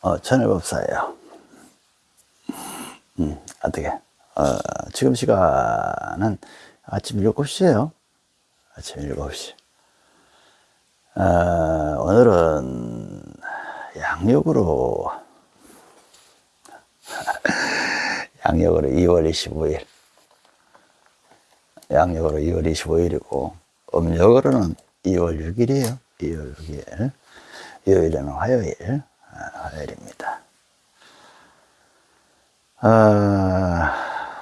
어, 천일법사예요. 음, 어떻게? 어, 지금 시간은 아침 7시에요. 아침 7시. 어, 오늘은 양력으로, 양력으로 2월 25일. 양력으로 2월 25일이고, 음력으로는 2월 6일이에요. 2월 6일. 요일은 화요일. 아, 화요일입니다. 아,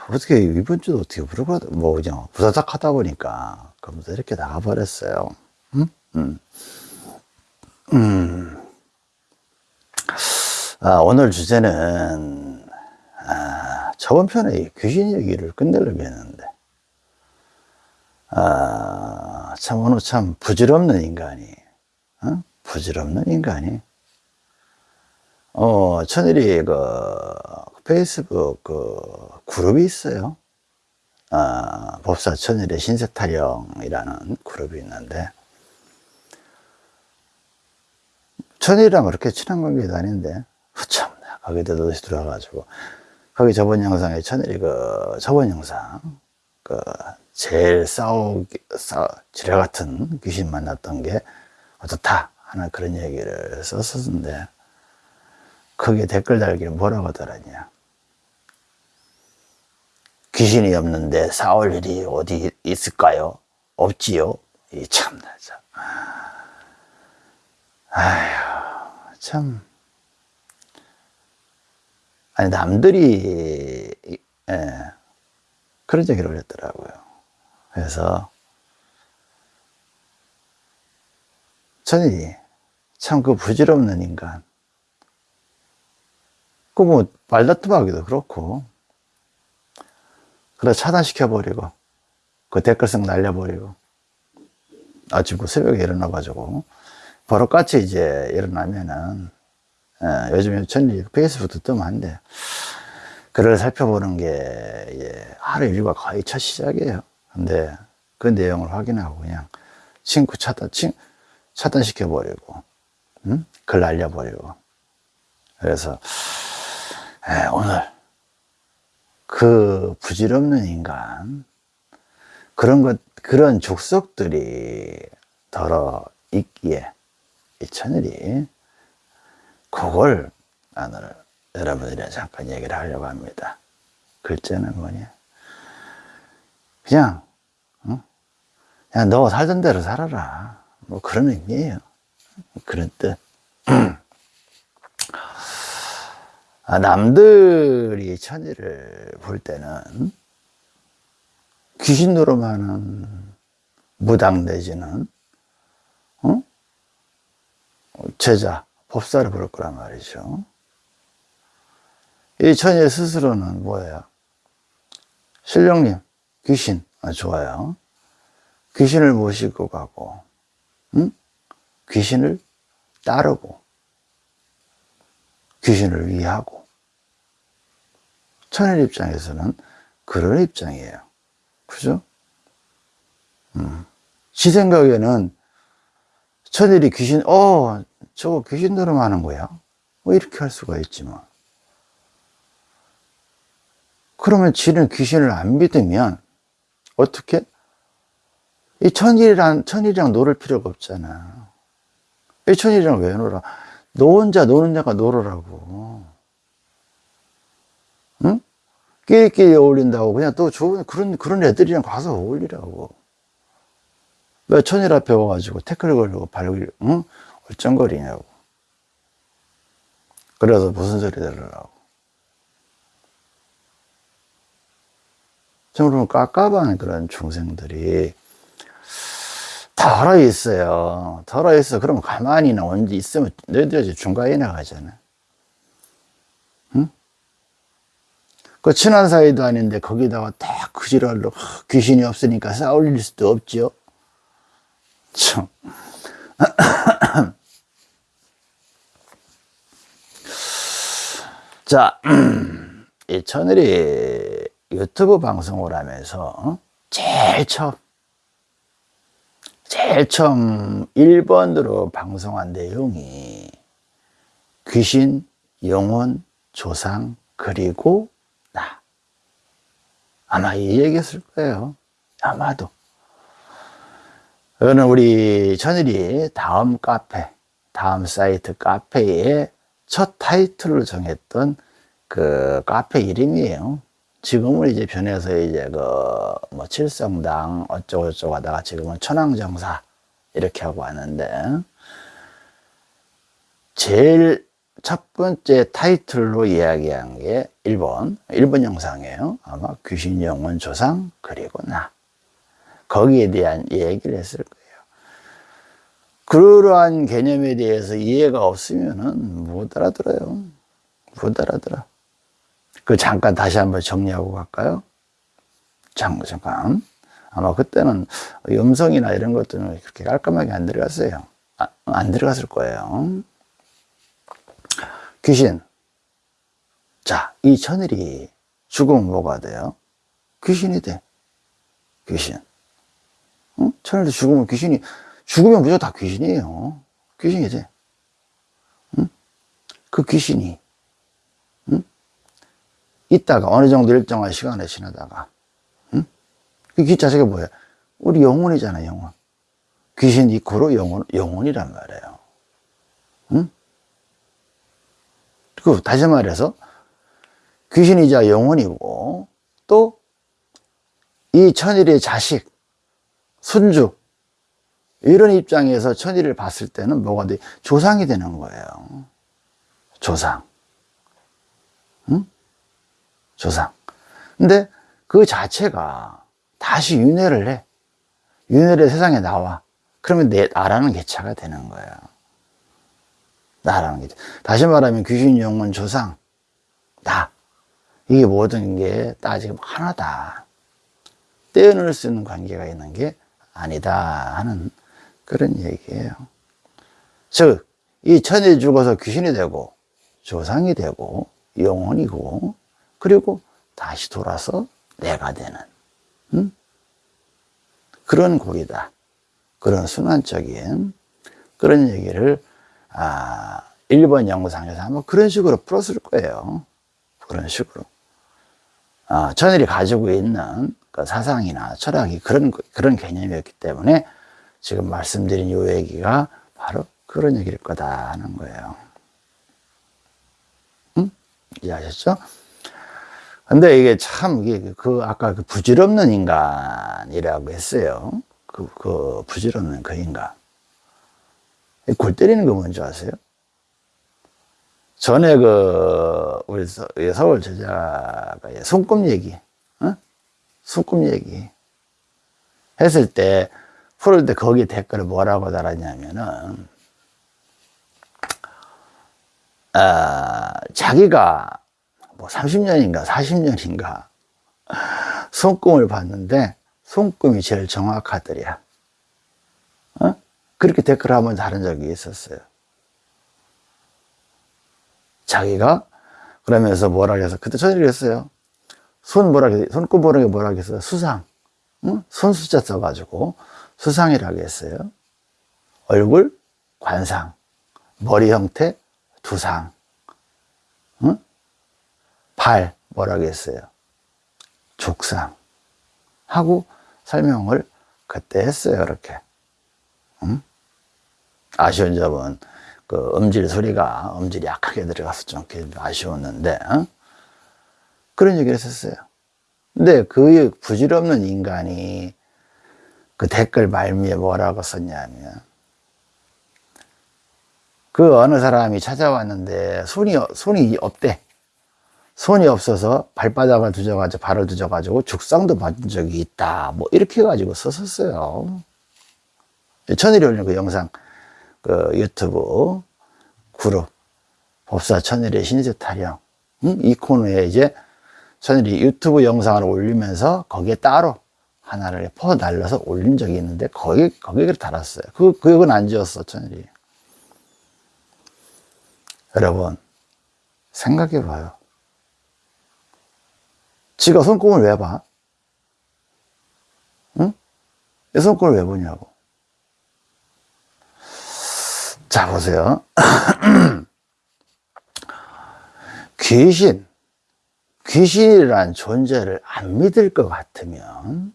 어떻게 이번 주도 어떻게 부르고 뭐 그냥 부사삭 하다 보니까 검사 이렇게 나가버렸어요. 음? 음. 음. 아, 오늘 주제는 아, 저번 편에 귀신 얘기를 끝내려고 했는데 아, 참 오늘 참 부질없는 인간이 어? 부질없는 인간이 어, 천일이 그 페이스북 그 그룹이 있어요. 아, 법사 천일의 신색 타령이라는 그룹이 있는데 천일이랑 그렇게 친한 관계도 아닌데 참 거기도 다시 들어가가지고 거기 저번 영상에 천일이 그 저번 영상 그 제일 싸우기 싸 지뢰 같은 귀신 만났던 게 어떻다 하는 그런 얘기를 썼었는데 거기에 댓글 달기를 뭐라고 하더라냐 귀신이 없는데 싸울 일이 어디 있을까요? 없지요? 이 참나 참. 아휴 참 아니 남들이 예, 그런 얘기를 올렸더라고요 그래서 천이 참그 부질없는 인간 그뭐 말다툼하기도 그렇고. 그래 차단시켜버리고 그 댓글성 날려버리고. 아침 그 새벽에 일어나가지고. 바로같이 이제 일어나면은 예, 요즘에 전리 페이스북도 뜨면 안돼 글을 살펴보는 게 예, 하루 일과 거의 첫 시작이에요. 근데 그 내용을 확인하고 그냥 친구 차단 친, 차단시켜버리고 음? 글 날려버리고. 그래서 예, 오늘 그 부질없는 인간 그런 것 그런 족속들이 덜어 있기에 이 천일이 그걸 오늘 여러분들이 잠깐 얘기를 하려고 합니다. 글자는 뭐냐? 그냥 어? 그냥 너 살던 대로 살아라. 뭐 그런 의미예요. 그런 뜻. 아, 남들이 천일을 볼 때는 귀신 노름하는 무당 내지는 어? 제자, 법사를 볼 거란 말이죠. 이 천일 스스로는 뭐예요? 신령님, 귀신, 아, 좋아요. 귀신을 모시고 가고, 응? 귀신을 따르고, 귀신을 위하고. 천일 입장에서는 그런 입장이에요. 그죠? 음. 지 생각에는 천일이 귀신 어 저거 귀신 노름하는 거야? 뭐 이렇게 할 수가 있지만. 그러면 지는 귀신을 안 믿으면 어떻게? 이 천일이랑 천일이랑 놀을 필요가 없잖아. 이 천일이랑 왜 놀아 너 혼자 노는 자가 놀으라고. 응? 끼리끼리 어울린다고 그냥 또 좋은 그런 그런 애들이랑 가서 어울리라고. 왜 천일 앞에 와가지고 태클 걸고 발을 응? 얼쩡거리냐고. 그래서 무슨 소리 들으라고. 정말 깝깝한 그런 중생들이 덜어 있어요. 덜어 있어. 그러면 가만히나 언제 있으면 너희들이 중간에 나가잖아. 응? 그 친한 사이도 아닌데 거기다가 딱 그지랄로 귀신이 없으니까 싸울 일 수도 없지요. 참. 자, 이 천일이 유튜브 방송을 하면서 제일 처음 제일 처음 1번으로 방송한 내용이 귀신 영혼, 조상, 그리고 나. 아마 이 얘기였을 거예요. 아마도. 이거는 우리 천일이 다음 카페, 다음 사이트 카페에 첫 타이틀로 정했던 그 카페 이름이에요. 지금은 이제 변해서 이제 그뭐 칠성당 어쩌고저쩌고 하다가 지금은 천황정사 이렇게 하고 왔는데 제일 첫 번째 타이틀로 이야기한 게 1번, 1번 영상이에요. 아마 귀신 영혼 조상 그리고 나. 거기에 대한 얘기를 했을 거예요. 그러한 개념에 대해서 이해가 없으면 은 못 알아들어요. 못 알아들어. 그 잠깐 다시 한번 정리하고 갈까요? 잠, 잠깐. 아마 그때는 음성이나 이런 것들은 그렇게 깔끔하게 안 들어갔어요. 아, 안 들어갔을 거예요. 귀신. 자, 이 천일이 죽으면 뭐가 돼요? 귀신이 돼. 귀신. 응? 천일도 죽으면 귀신이, 죽으면 무조건 다 귀신이에요. 귀신이 돼. 응? 그 귀신이, 응? 있다가 어느 정도 일정한 시간을 지나다가, 응? 그귀 자체가 뭐야? 우리 영혼이잖아, 영혼. 귀신 이 코로 영혼, 영혼이란 말이에요. 응? 그 다시 말해서 귀신이자 영혼이고 또 이 천일의 자식, 순주 이런 입장에서 천일을 봤을 때는 뭐가 돼? 조상이 되는 거예요. 조상. 응? 조상. 근데 그 자체가 다시 윤회를 해. 윤회를 세상에 나와. 그러면 내 나라는 개차가 되는 거예요. 나라는 게. 다시 말하면 귀신, 영혼, 조상, 나. 이게 모든 게 따지면 하나다. 떼어낼 수 있는 관계가 있는 게 아니다 하는 그런 얘기예요. 즉, 이 천이 죽어서 귀신이 되고, 조상이 되고, 영혼이고, 그리고 다시 돌아서 내가 되는, 음? 그런 고리다. 그런 순환적인 그런 얘기를 아, 1번 영상에서 아마 그런 식으로 풀었을 거예요. 그런 식으로. 아, 천일이 가지고 있는 그 사상이나 철학이 그런, 그런 개념이었기 때문에 지금 말씀드린 요 얘기가 바로 그런 얘기일 거다 하는 거예요. 응? 이해하셨죠? 근데 이게 참, 이게 그, 아까 그 부질없는 인간이라고 했어요. 그, 그 부질없는 그 인간. 골 때리는 거 뭔지 아세요? 전에 그, 우리 서울 제자가 손금 얘기, 어? 손금 얘기 했을 때, 풀을 때 거기 댓글을 뭐라고 달았냐면은, 아, 자기가 뭐 30년인가 40년인가 손금을 봤는데, 손금이 제일 정확하더랴. 어? 그렇게 댓글 한번 다른 적이 있었어요. 자기가 그러면서 뭐라 그래서 그때 저녁에 그랬어요. 손 뭐라 그랬 손꼽 뭐라 뭐라 그랬어요. 수상. 응? 손 숫자 써가지고 수상이라고 했어요. 얼굴 관상, 머리 형태 두상, 응? 발 뭐라고 했어요. 족상 하고 설명을 그때 했어요. 그렇게. 응? 아쉬운 점은 그 음질 소리가 음질이 약하게 들어가서 좀 아쉬웠는데 어? 그런 얘기를 했었어요. 근데 그 부질없는 인간이 그 댓글 말미에 뭐라고 썼냐면 그 어느 사람이 찾아왔는데 손이 손이 없대. 손이 없어서 발바닥을 두져가지고 발을 두져가지고 죽상도 받은 적이 있다. 뭐 이렇게 해가지고 썼었어요. 천일이 올린 그 영상 그 유튜브 그룹 법사 천일의 신세 타령 응? 이 코너에 이제 천일이 유튜브 영상을 올리면서 거기에 따로 하나를 퍼 날려서 올린 적이 있는데 거기 거기를 달았어요. 그 그역은 안 지었어 천일이. 여러분 생각해 봐요. 지가 손금을 왜 봐? 응? 손금을 왜 보냐고. 자, 보세요. 귀신, 귀신이란 존재를 안 믿을 것 같으면,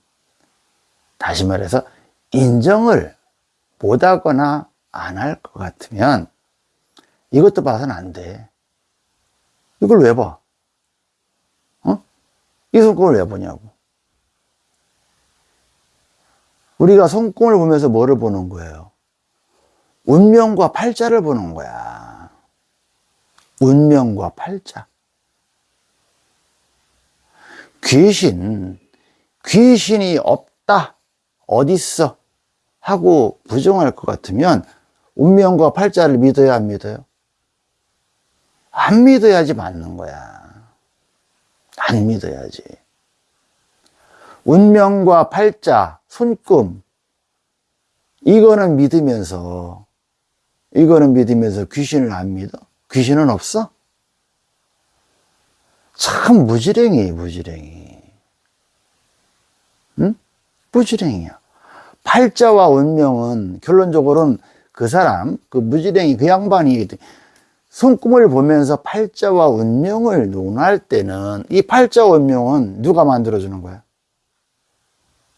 다시 말해서 인정을 못 하거나 안 할 것 같으면, 이것도 봐서는 안 돼. 이걸 왜 봐? 어? 이 손금을 왜 보냐고. 우리가 손금을 보면서 뭐를 보는 거예요? 운명과 팔자를 보는 거야. 운명과 팔자. 귀신, 귀신이 없다, 어딨어? 하고 부정할 것 같으면 운명과 팔자를 믿어야 안 믿어요? 안 믿어야지 맞는 거야. 안 믿어야지. 운명과 팔자, 손금, 이거는 믿으면서, 이거는 믿으면서 귀신을 안 믿어? 귀신은 없어? 참 무지랭이, 무지랭이. 응? 무지랭이야. 팔자와 운명은 결론적으로는 그 사람, 그 무지랭이, 그 양반이 손금을 보면서 팔자와 운명을 논할 때는 이 팔자와 운명은 누가 만들어주는 거야?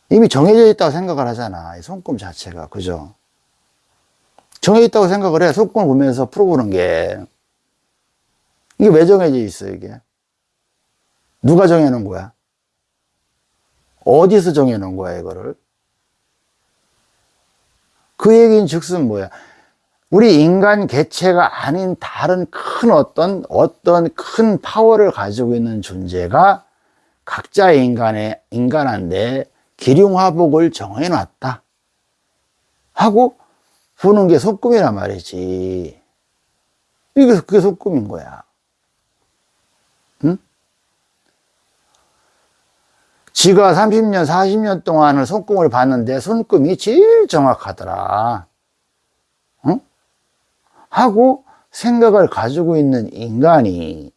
이미 정해져 있다고 생각을 하잖아. 이 손금 자체가. 그죠? 정해져 있다고 생각을 해. 손금을 보면서 풀어보는 게. 이게 왜 정해져 있어, 이게? 누가 정해놓은 거야? 어디서 정해놓은 거야, 이거를? 그 얘기는 즉슨 뭐야? 우리 인간 개체가 아닌 다른 큰 어떤, 어떤 큰 파워를 가지고 있는 존재가 각자 인간의, 인간한테 기륭화복을 정해 놨다. 하고 보는 게 속금이란 말이지. 이게, 그게 속금인 거야. 응? 지가 30년, 40년 동안을 손금을 봤는데 손금이 제일 정확하더라. 응? 하고 생각을 가지고 있는 인간이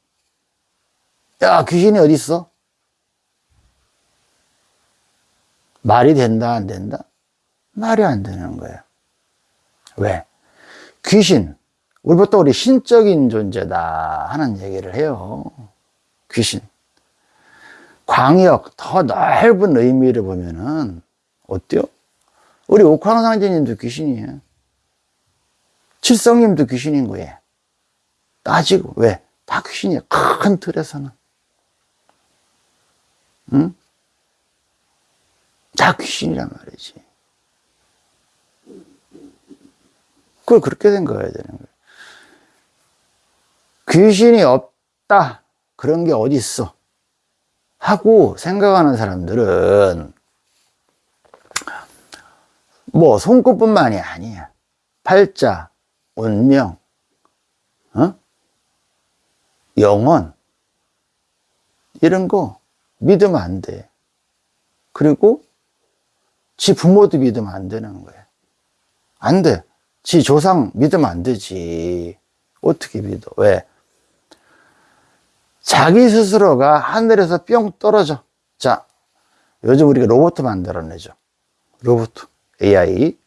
야 귀신이 어디 있어? 말이 된다 안 된다? 말이 안 되는 거야. 왜? 귀신 우리 보통 우리 신적인 존재다 하는 얘기를 해요. 귀신. 광역, 더 넓은 의미를 보면은, 어때요? 우리 옥황상제님도 귀신이에요. 칠성님도 귀신인 거예요. 따지고, 왜? 다 귀신이에요. 큰 틀에서는. 응? 다 귀신이란 말이지. 그걸 그렇게 생각해야 되는 거예요. 귀신이 없다. 그런 게 어디 있어? 하고 생각하는 사람들은 뭐 손끝뿐만이 아니야. 팔자, 운명, 어? 영원 이런 거 믿으면 안 돼. 그리고 지 부모도 믿으면 안 되는 거야. 안 돼. 지 조상 믿으면 안 되지. 어떻게 믿어? 왜? 자기 스스로가 하늘에서 뿅 떨어져. 자, 요즘 우리가 로봇 만들어내죠. 로봇, AI.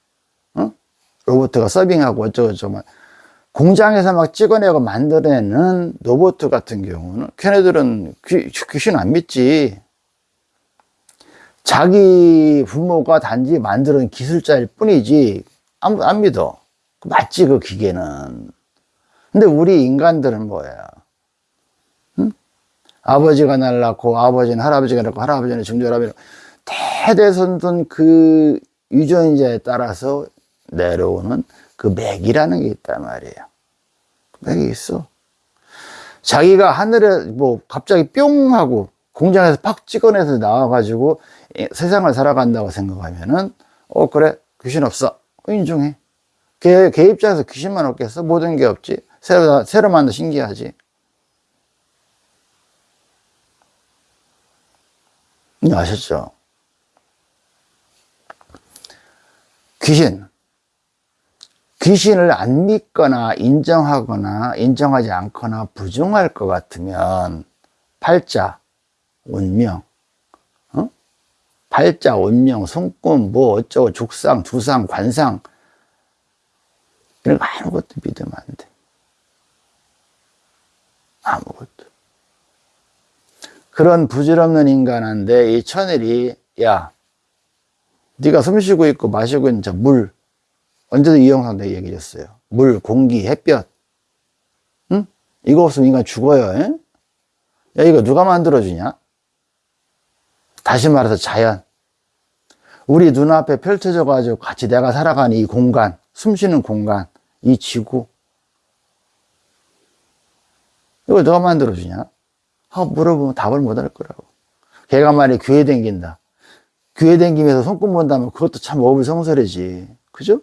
어? 로봇가 서빙하고 어쩌고저쩌고. 공장에서 막 찍어내고 만들어내는 로봇 같은 경우는 걔네들은 귀, 귀신 안 믿지. 자기 부모가 단지 만드는 기술자일 뿐이지 안, 안 믿어. 맞지 그 기계는. 근데 우리 인간들은 뭐야? 아버지가 날 낳고 아버지는 할아버지가 낳고 할아버지는 증조할아버지 대대손손 그 유전자에 따라서 내려오는 그 맥이라는 게 있단 말이에요. 맥이 있어. 자기가 하늘에 뭐 갑자기 뿅 하고 공장에서 팍 찍어내서 나와가지고 세상을 살아간다고 생각하면은 어 그래 귀신 없어 인정해. 걔, 걔 입장에서 귀신만 없겠어? 모든 게 없지. 새로 새로 만든 신기하지. 아셨죠? 귀신. 귀신을 안 믿거나 인정하거나 인정하지 않거나 부정할 것 같으면 팔자, 운명, 어? 팔자, 운명, 손금, 뭐 어쩌고 죽상, 두상, 관상 이런 거 아무것도 믿으면 안 돼. 아무것도. 그런 부질없는 인간한테 이 천일이 야 네가 숨 쉬고 있고 마시고 있는 저물 언제도 이영상도 얘기했어요. 물 공기 햇볕. 응? 이거 없으면 인간 죽어요 에? 야 이거 누가 만들어주냐? 다시 말해서 자연. 우리 눈앞에 펼쳐져 가지고 같이 내가 살아가는 이 공간 숨 쉬는 공간 이 지구. 이걸 누가 만들어주냐? 하고 물어보면 답을 못 할 거라고. 걔가 말이 교회 댕긴다. 교회 댕기면서 손금 본다면 그것도 참 어불성설이지. 그죠?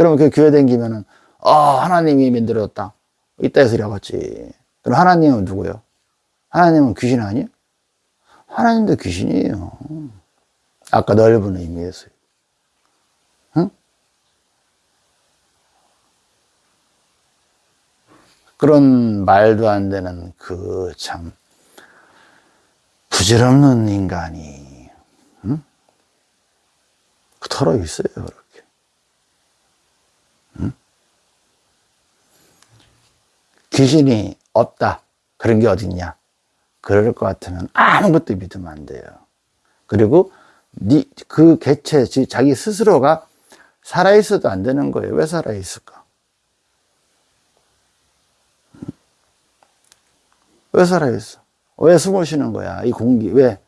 응? 그러면 그 교회 댕기면은 아 하나님이 만들었다 이따 소리 하겠지 그럼 하나님은 누구요? 하나님은 귀신 아니야? 하나님도 귀신이에요 아까 넓은 의미에서요 응? 그런 말도 안 되는 그 참 부질없는 인간이 응? 털어 있어요 그렇게 응? 귀신이 없다 그런 게 어딨냐 그럴 것 같으면 아무것도 믿으면 안 돼요 그리고 니, 그 개체 자기 스스로가 살아있어도 안 되는 거예요 왜 살아있을까 왜 살아있어? 왜 숨을 쉬는 거야? 이 공기, 왜?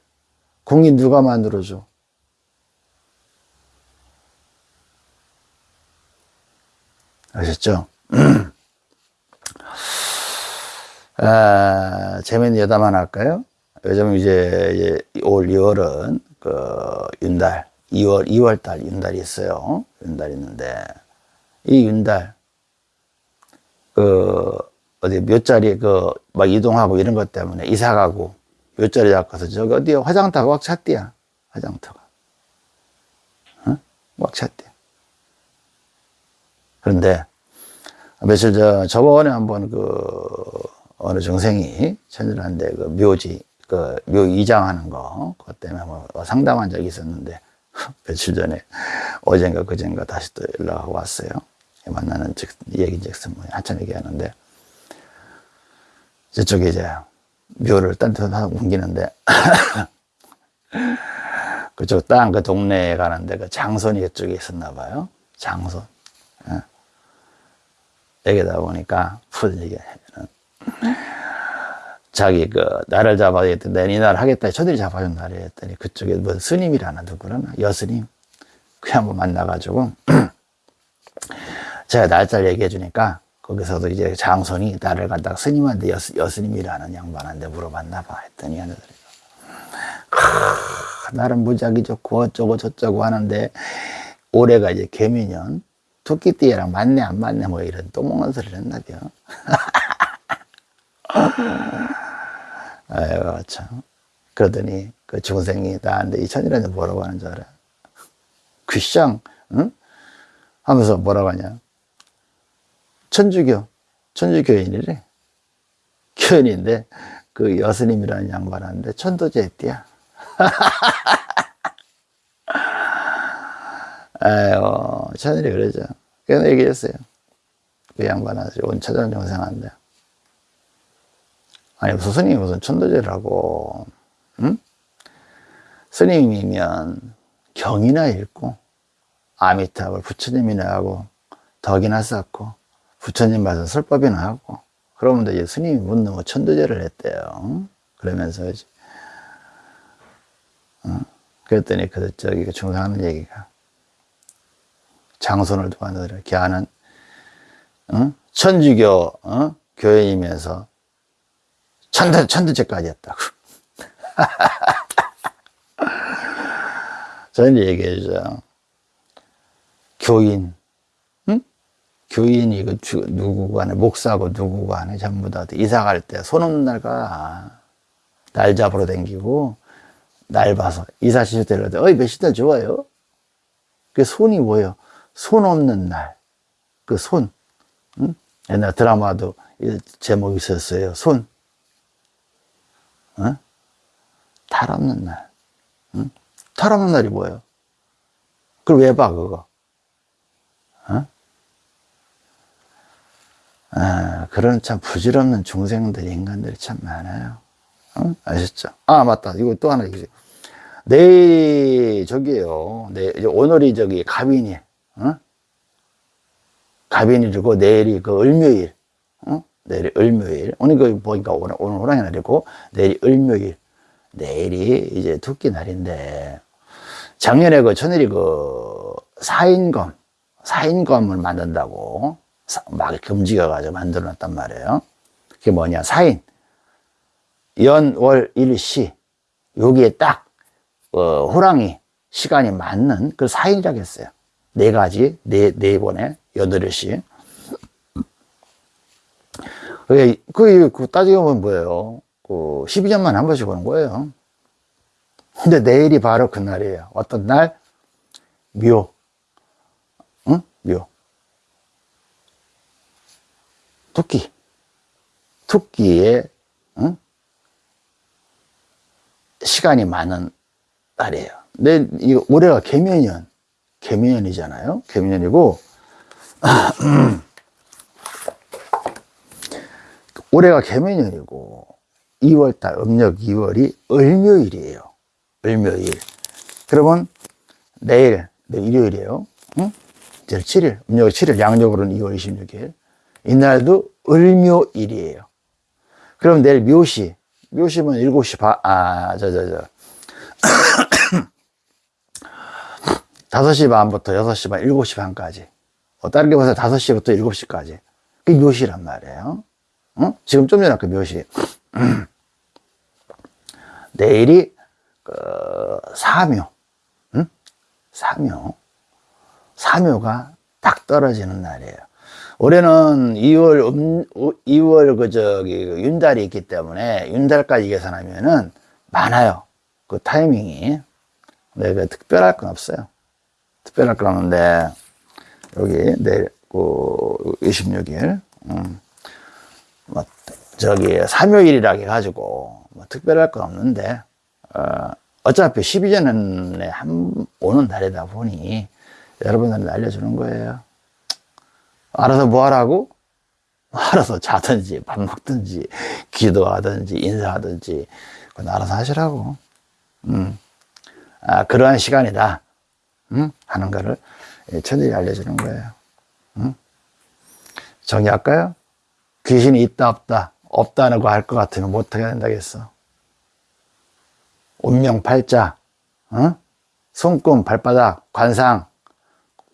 공기 누가 만들어줘? 아셨죠? 아, 재밌는 여담 하나 할까요? 요즘 이제 올 2월은 그 윤달, 2월, 2월 달 윤달이 있어요. 윤달이 있는데, 이 윤달, 그, 어디 몇 자리 그 막 이동하고 이런 것 때문에 이사 가고 몇 자리 잡고서 저기 어디 화장터가 꽉 찼대야 화장터가 어? 꽉 찼대 그런데 며칠 전 저번에 한번 그 어느 중생이 천일한데 그 묘지 그 묘 이장하는 거 그것 때문에 뭐 상담한 적이 있었는데 며칠 전에 어젠가 그젠가 다시 또 연락하고 왔어요. 만나는 즉 얘기즉슨 뭐 한참 얘기하는데 저쪽에 이제 묘를 딴 데로 옮기는데 그쪽 땅 그 동네에 가는데 그 장손이 이쪽에 있었나 봐요. 장손 예. 여기다 보니까 푸른 얘기하면은 자기 그 나를 잡아야겠다 내니 날 하겠다 저들이 잡아준 날이 했더니 그쪽에 뭐 스님이라나 누구라나 여스님. 그 한번 만나가지고 제가 날짜를 얘기해 주니까 거기서도 이제 장손이 나를 갖다가 스님한테 여, 여스님이라는 양반한테 물어봤나 봐 했더니 하늘이 나는 무작위 좋고 어쩌고 저쩌고 하는데 올해가 이제 개미년 토끼띠랑 맞네 안 맞네 뭐 이런 또 먹는 소리를 했나벼 아이고 참 그러더니 그 중생이 나한테 이 천이라는 뭐라고 하는 줄 알아 귀쌍 응? 하면서 뭐라고 하냐 천주교, 천주교인이래. 교인인데, 그 여스님이라는 양반한테 천도제 했대야. 아유, 천일이 그러죠. 그래서 얘기했어요. 그 양반한테 온 찾아온 영생한데. 아니, 무슨 스님이 무슨 천도제를 하고, 응? 스님이면 경이나 읽고, 아미타불 부처님이나 하고, 덕이나 쌓고, 부처님 말씀 설법이나 하고 그러면 이제 스님이 묻는 거 천도제를 했대요 그러면서 이제 어? 그랬더니 그 저기 그 중상하는 얘기가 장손을 두고 이렇게 하는 어? 천주교 어? 교회이면서 천도, 천도제까지 했다고 저는 얘기해 주죠 교인 교인이 그 누구 간에 목사고 누구 간에 전부 다 이사 갈 때 손 없는 날 가. 날 잡으러 댕기고 날 봐서 이사 시절 때를 어이 몇시달 좋아요. 그 손이 뭐예요? 손 없는 날. 그 손. 응? 옛날 드라마도 제목이 있었어요. 손. 어? 탈 없는 날. 응? 탈 없는 날이 뭐예요? 그걸 왜 봐, 그거? 어? 아, 그런 참 부질없는 중생들, 인간들이 참 많아요. 어? 아셨죠? 아, 맞다. 이거 또 하나 얘기지. 내일, 저기에요. 내, 오늘이 저기 갑인이, 어? 갑인일이고, 내일이 그 을묘일, 어? 내일이 을묘일. 오늘 그 보니까 오늘, 오늘 호랑이 날이고, 내일이 을묘일. 내일이 이제 두끼 날인데, 작년에 그 천일이 그 사인검, 사인검을 만든다고 사- 막 이렇게 움직여가지고 만들어 놨단 말이에요. 그게 뭐냐, 사인. 연, 월, 일, 시. 여기에 딱, 어, 호랑이 시간이 맞는 그 사인이라고 했어요. 네 가지, 네, 네 번에, 여덟 시. 그게, 그게, 그 따지고 보면 뭐예요? 그, 12년만 한 번씩 오는 거예요. 근데 내일이 바로 그날이에요. 어떤 날? 묘. 응? 묘. 토끼. 토끼의, 응? 시간이 많은 날이에요. 근데 이 올해가 개면년. 개면년이잖아요. 개면년이고, 올해가 개면년이고, 2월달, 음력 2월이 을묘일이에요. 을묘일. 그러면 내일, 내일 일요일이에요. 응? 이제 7일, 음력 7일, 양력으로는 2월 26일. 이날도 을묘일이에요. 그럼 내일 묘시, 묘시면 7시 반, 아, 저, 저, 저. 5시 반부터 6시 반, 7시 반까지. 어, 다른 게 봐서 5시부터 7시까지. 그게 묘시란 말이에요. 응? 지금 좀 전에 그 묘시. 내일이 그 사묘, 응? 사묘, 사묘가 딱 떨어지는 날이에요. 올해는 2월 음, 2월 그 저기 그 윤달이 있기 때문에 윤달까지 계산하면은 많아요. 그 타이밍이. 근데 그 특별할 건 없어요. 특별할 건 없는데 여기 내일 그 26일 음. 뭐 저기 삼요일이라 해가지고 뭐 특별할 건 없는데 어, 어차피 12년에 한 오는 달이다 보니 여러분들은 알려주는 거예요. 알아서 뭐 하라고? 알아서 자든지 밥 먹든지 기도하든지 인사하든지 그건 알아서 하시라고. 음. 아, 그러한 시간이다. 음? 하는 거를 천일이 알려주는 거예요. 음? 정리할까요? 귀신이 있다 없다 없다는 거할것 같으면 못하게 된다겠어 운명 팔자 어? 손금 발바닥 관상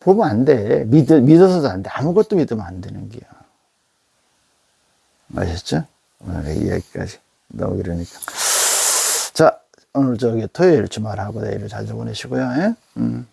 보면 안돼 믿, 믿어서도 안돼 아무것도 믿으면 안 되는 게야 아셨죠? 오늘 이야기까지 너무 그러니까 자 오늘 저기 토요일 주말하고 내일을 잘 보내시고요 예? 음.